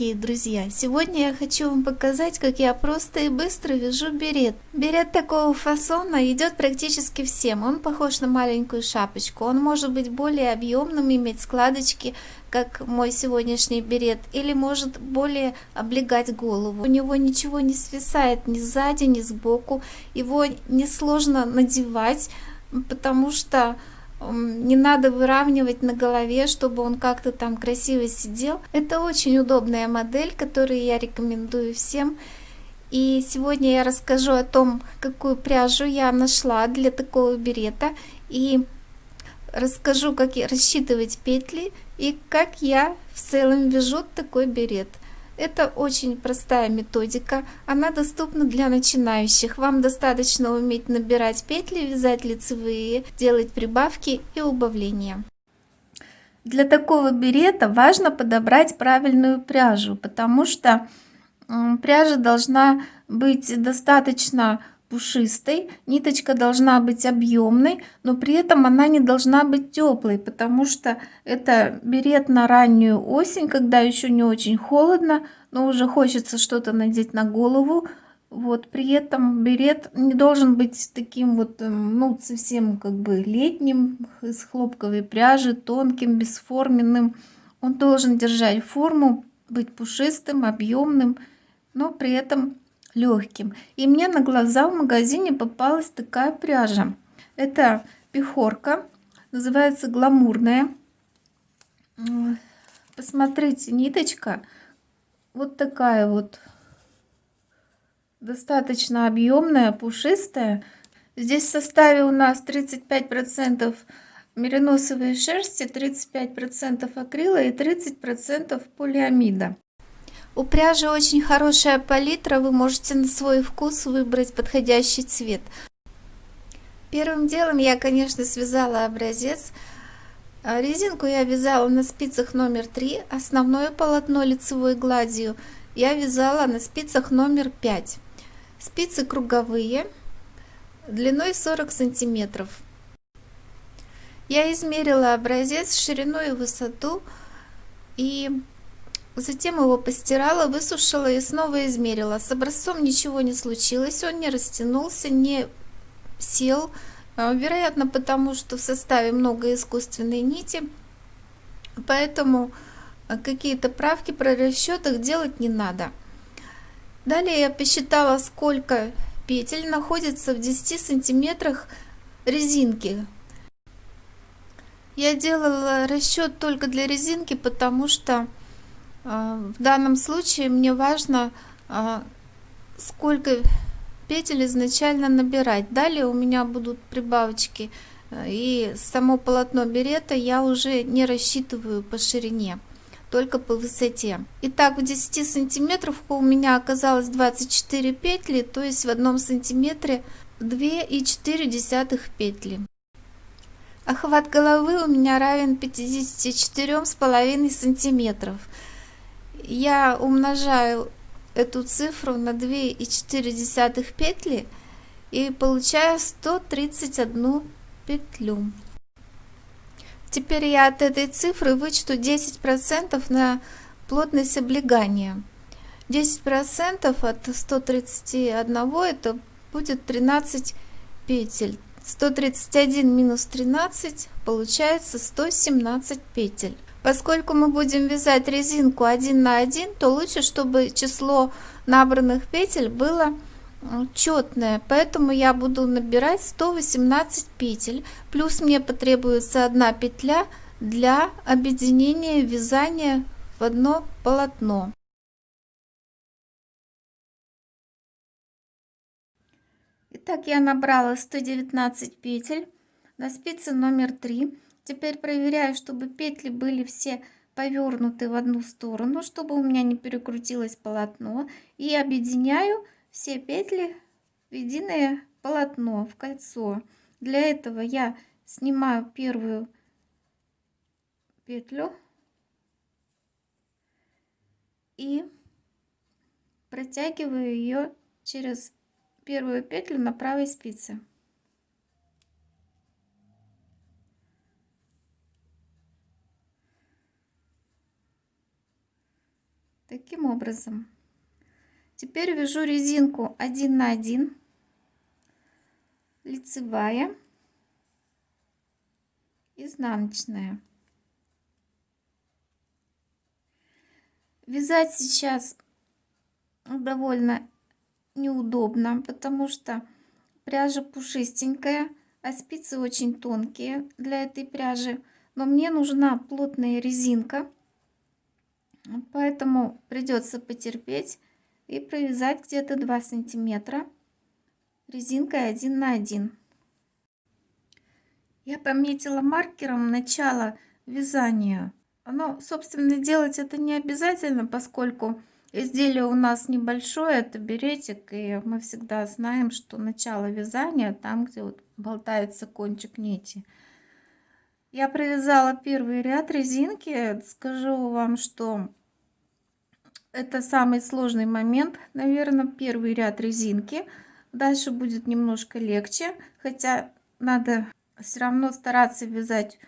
дорогие друзья! Сегодня я хочу вам показать, как я просто и быстро вяжу берет. Берет такого фасона идет практически всем. Он похож на маленькую шапочку. Он может быть более объемным, иметь складочки, как мой сегодняшний берет, или может более облегать голову. У него ничего не свисает ни сзади, ни сбоку. Его несложно надевать, потому что не надо выравнивать на голове, чтобы он как-то там красиво сидел. Это очень удобная модель, которую я рекомендую всем. И сегодня я расскажу о том, какую пряжу я нашла для такого берета. И расскажу, как рассчитывать петли и как я в целом вяжу такой берет. Это очень простая методика, она доступна для начинающих. Вам достаточно уметь набирать петли, вязать лицевые, делать прибавки и убавления. Для такого берета важно подобрать правильную пряжу, потому что пряжа должна быть достаточно пушистой, ниточка должна быть объемной, но при этом она не должна быть теплой, потому что это берет на раннюю осень, когда еще не очень холодно, но уже хочется что-то надеть на голову. Вот при этом берет не должен быть таким вот, эм, ну, совсем как бы летним, из хлопковой пряжи, тонким, бесформенным. Он должен держать форму, быть пушистым, объемным, но при этом легким. И мне на глаза в магазине попалась такая пряжа. Это пехорка, называется гламурная. Посмотрите, ниточка вот такая вот, достаточно объемная, пушистая. Здесь в составе у нас 35% мериносовой шерсти, 35% акрила и 30% полиамида. У пряжи очень хорошая палитра, вы можете на свой вкус выбрать подходящий цвет. Первым делом я, конечно, связала образец. А, резинку я вязала на спицах номер 3, основное полотно лицевой гладью я вязала на спицах номер 5. Спицы круговые, длиной 40 сантиметров. Я измерила образец ширину и высоту и Затем его постирала, высушила и снова измерила. С образцом ничего не случилось, он не растянулся, не сел. А, вероятно, потому что в составе много искусственной нити. Поэтому а, какие-то правки про расчетах делать не надо. Далее я посчитала, сколько петель находится в 10 сантиметрах резинки. Я делала расчет только для резинки, потому что в данном случае мне важно, а, сколько петель изначально набирать. Далее у меня будут прибавочки а, и само полотно берета я уже не рассчитываю по ширине, только по высоте. Итак, в 10 сантиметров у меня оказалось 24 петли, то есть в одном сантиметре 2,4 петли. Охват головы у меня равен 54,5 сантиметров я умножаю эту цифру на 2,4 петли и получаю 131 петлю. Теперь я от этой цифры вычту 10% на плотность облегания. 10% от 131 это будет 13 петель. 131 минус 13 получается 117 петель. Поскольку мы будем вязать резинку 1 на 1, то лучше, чтобы число набранных петель было четное. Поэтому я буду набирать 118 петель. Плюс мне потребуется одна петля для объединения вязания в одно полотно. Итак, я набрала 119 петель на спице номер 3 Теперь проверяю, чтобы петли были все повернуты в одну сторону, чтобы у меня не перекрутилось полотно. И объединяю все петли в единое полотно, в кольцо. Для этого я снимаю первую петлю и протягиваю ее через первую петлю на правой спице. Таким образом. Теперь вяжу резинку 1 на 1, лицевая, изнаночная. Вязать сейчас довольно неудобно, потому что пряжа пушистенькая, а спицы очень тонкие для этой пряжи. Но мне нужна плотная резинка, поэтому придется потерпеть и провязать где-то 2 сантиметра резинкой 1 на 1. Я пометила маркером начало вязания но, собственно, делать это не обязательно, поскольку изделие у нас небольшое, это беретик, и мы всегда знаем, что начало вязания там, где вот болтается кончик нити. Я провязала первый ряд резинки. Скажу вам, что это самый сложный момент, наверное, первый ряд резинки. Дальше будет немножко легче, хотя надо все равно стараться вязать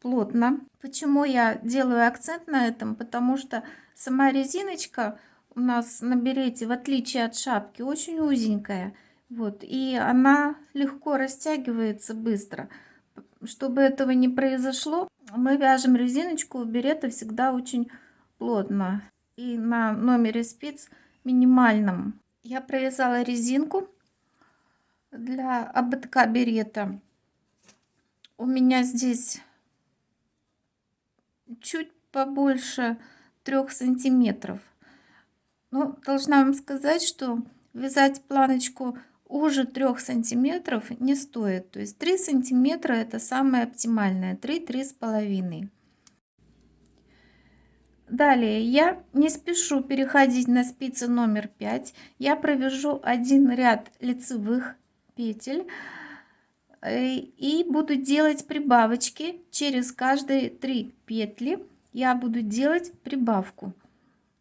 плотно. Почему я делаю акцент на этом? Потому что сама резиночка у нас на берете, в отличие от шапки, очень узенькая. Вот, и она легко растягивается быстро. Чтобы этого не произошло, мы вяжем резиночку у берета всегда очень плотно. И на номере спиц минимальном. Я провязала резинку для ободка берета. У меня здесь чуть побольше трех сантиметров. Но должна вам сказать, что вязать планочку уже трех сантиметров не стоит. То есть 3 сантиметра это самое оптимальное, 3-3 с половиной. Далее я не спешу переходить на спицы номер 5. Я провяжу один ряд лицевых петель Э, и буду делать прибавочки через каждые три петли я буду делать прибавку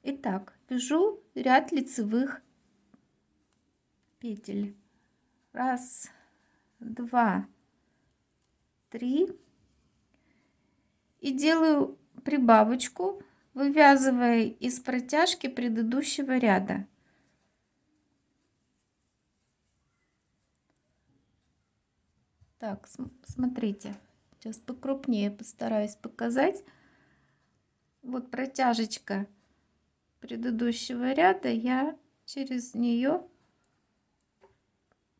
итак вяжу ряд лицевых петель. Раз два три. И делаю прибавочку вывязывая из протяжки предыдущего ряда. Так, смотрите, сейчас покрупнее постараюсь показать. Вот протяжечка предыдущего ряда, я через нее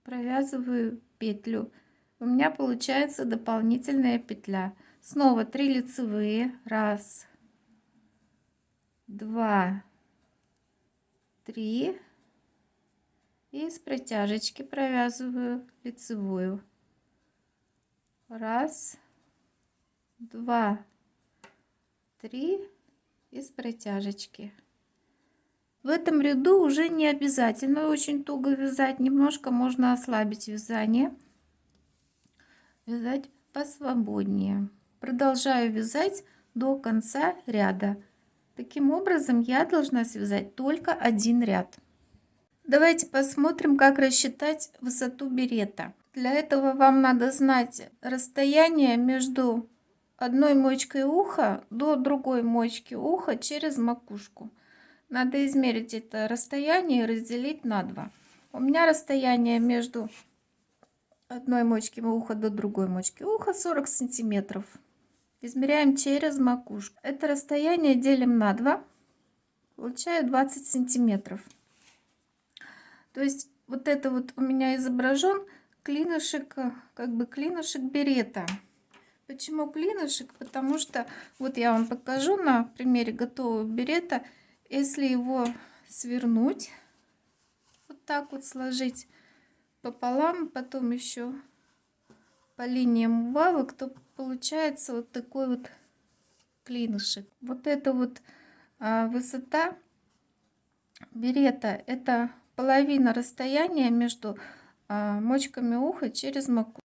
провязываю петлю. У меня получается дополнительная петля. Снова 3 лицевые. Раз, два, три. И с протяжечки провязываю лицевую раз два три из протяжечки в этом ряду уже не обязательно очень туго вязать немножко можно ослабить вязание вязать посвободнее. Продолжаю вязать до конца ряда. Таким образом я должна связать только один ряд. Давайте посмотрим как рассчитать высоту берета. Для этого вам надо знать расстояние между одной мочкой уха до другой мочки уха через макушку. Надо измерить это расстояние и разделить на 2. У меня расстояние между одной мочки уха до другой мочки уха 40 сантиметров. Измеряем через макушку. Это расстояние делим на 2. Получаю 20 сантиметров. То есть вот это вот у меня изображен клинышек, как бы клинышек берета. Почему клинышек? Потому что, вот я вам покажу на примере готового берета, если его свернуть, вот так вот сложить пополам, потом еще по линиям убавок, то получается вот такой вот клинышек. Вот эта вот а, высота берета, это половина расстояния между а, мочками уха через макушку.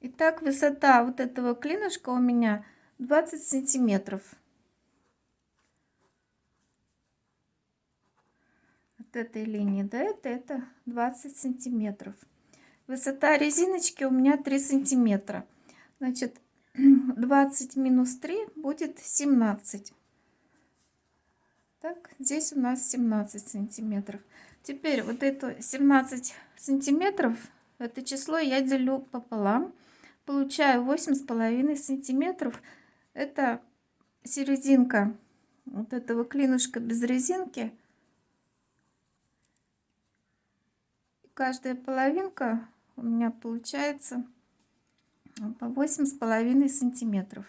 Итак, высота вот этого клинышка у меня 20 сантиметров. От этой линии до этой это 20 сантиметров. Высота резиночки у меня 3 сантиметра. Значит, 20 минус 3 будет 17. Так, здесь у нас 17 сантиметров. Теперь вот это 17 сантиметров, это число я делю пополам. Получаю 8 с половиной сантиметров. Это серединка вот этого клинышка без резинки. Каждая половинка у меня получается по восемь с половиной сантиметров.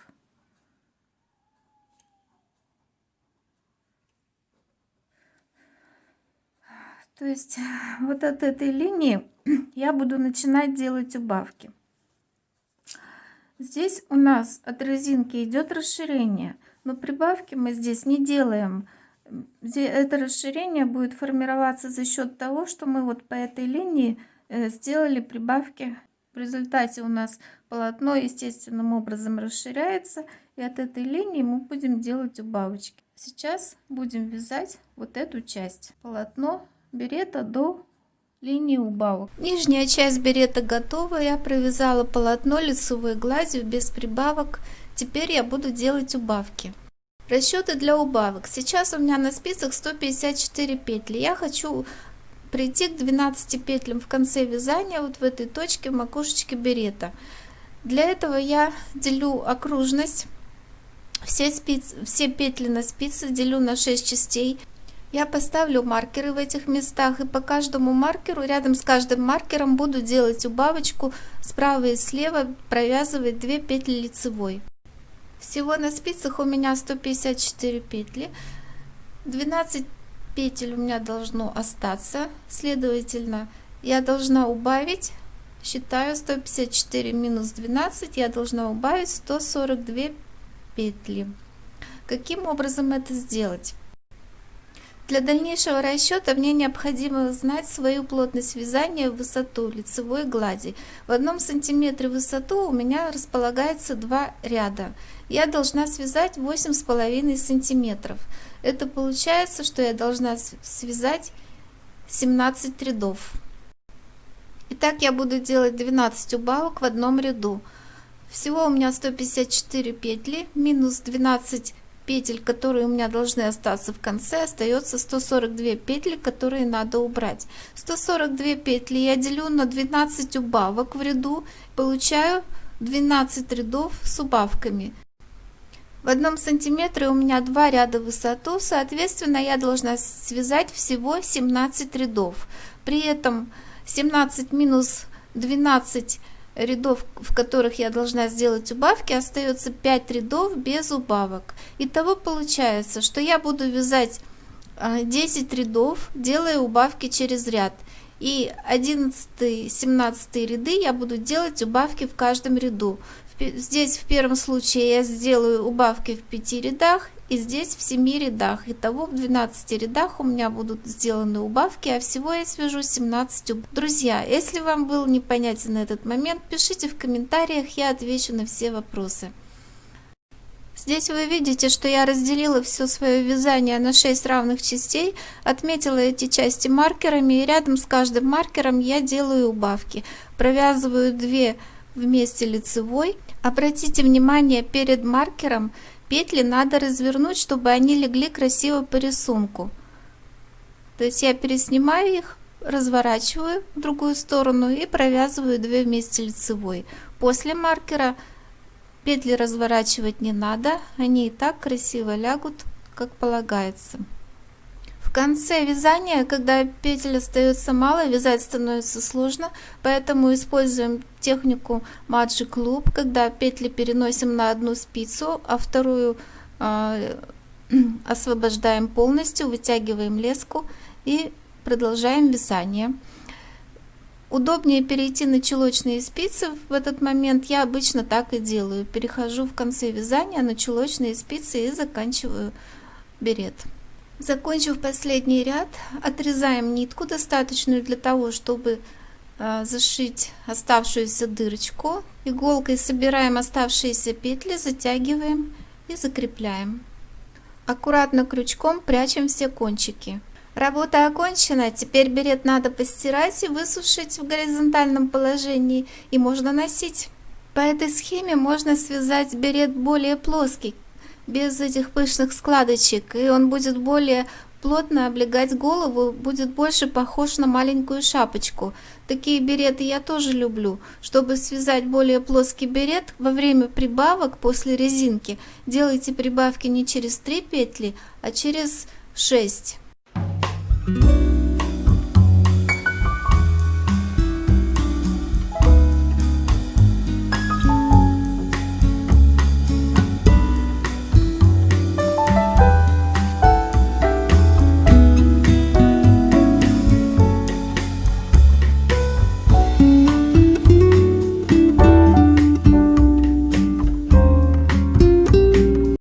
То есть вот от этой линии я буду начинать делать убавки. Здесь у нас от резинки идет расширение, но прибавки мы здесь не делаем это расширение будет формироваться за счет того, что мы вот по этой линии э, сделали прибавки. В результате у нас полотно естественным образом расширяется, и от этой линии мы будем делать убавочки. Сейчас будем вязать вот эту часть. Полотно берета до линии убавок. Нижняя часть берета готова. Я провязала полотно лицевой гладью без прибавок. Теперь я буду делать убавки. Расчеты для убавок. Сейчас у меня на спицах 154 петли. Я хочу прийти к 12 петлям в конце вязания, вот в этой точке в макушечке берета. Для этого я делю окружность, все, спиц, все петли на спице делю на 6 частей. Я поставлю маркеры в этих местах и по каждому маркеру, рядом с каждым маркером буду делать убавочку справа и слева, провязывать 2 петли лицевой. Всего на спицах у меня 154 петли. 12 петель у меня должно остаться. Следовательно, я должна убавить, считаю 154 минус 12, я должна убавить 142 петли. Каким образом это сделать? Для дальнейшего расчета мне необходимо знать свою плотность вязания в высоту лицевой глади. В одном сантиметре высоту у меня располагается два ряда. Я должна связать восемь с половиной сантиметров. Это получается, что я должна связать 17 рядов. Итак, я буду делать 12 убавок в одном ряду. Всего у меня 154 петли, минус 12 петель, которые у меня должны остаться в конце, остается 142 петли, которые надо убрать. 142 петли я делю на 12 убавок в ряду, получаю 12 рядов с убавками. В одном сантиметре у меня два ряда высоту, соответственно, я должна связать всего 17 рядов. При этом 17 минус 12 рядов, в которых я должна сделать убавки, остается 5 рядов без убавок. Итого получается, что я буду вязать 10 а, рядов, делая убавки через ряд. И 11-17 ряды я буду делать убавки в каждом ряду. Здесь в первом случае я сделаю убавки в 5 рядах и здесь в 7 рядах. Итого в 12 рядах у меня будут сделаны убавки, а всего я свяжу 17 убавок. Друзья, если вам был непонятен этот момент, пишите в комментариях, я отвечу на все вопросы. Здесь вы видите, что я разделила все свое вязание на 6 равных частей, отметила эти части маркерами и рядом с каждым маркером я делаю убавки. Провязываю 2 вместе лицевой. Обратите внимание, перед маркером петли надо развернуть, чтобы они легли красиво по рисунку. То есть я переснимаю их, разворачиваю в другую сторону и провязываю 2 вместе лицевой. После маркера петли разворачивать не надо, они и так красиво лягут, как полагается. В конце вязания, когда петель остается мало, вязать становится сложно, поэтому используем технику Magic Loop, когда петли переносим на одну спицу, а вторую э, освобождаем полностью, вытягиваем леску и продолжаем вязание. удобнее перейти на чулочные спицы в этот момент, я обычно так и делаю. Перехожу в конце вязания на чулочные спицы и заканчиваю берет. Закончив последний ряд, отрезаем нитку, достаточную для того, чтобы э, зашить оставшуюся дырочку. Иголкой собираем оставшиеся петли, затягиваем и закрепляем. Аккуратно крючком прячем все кончики. Работа окончена, теперь берет надо постирать и высушить в горизонтальном положении и можно носить. По этой схеме можно связать берет более плоский, без этих пышных складочек, и он будет более плотно облегать голову, будет больше похож на маленькую шапочку. Такие береты я тоже люблю. Чтобы связать более плоский берет, во время прибавок после резинки делайте прибавки не через 3 петли, а через 6. Thank you.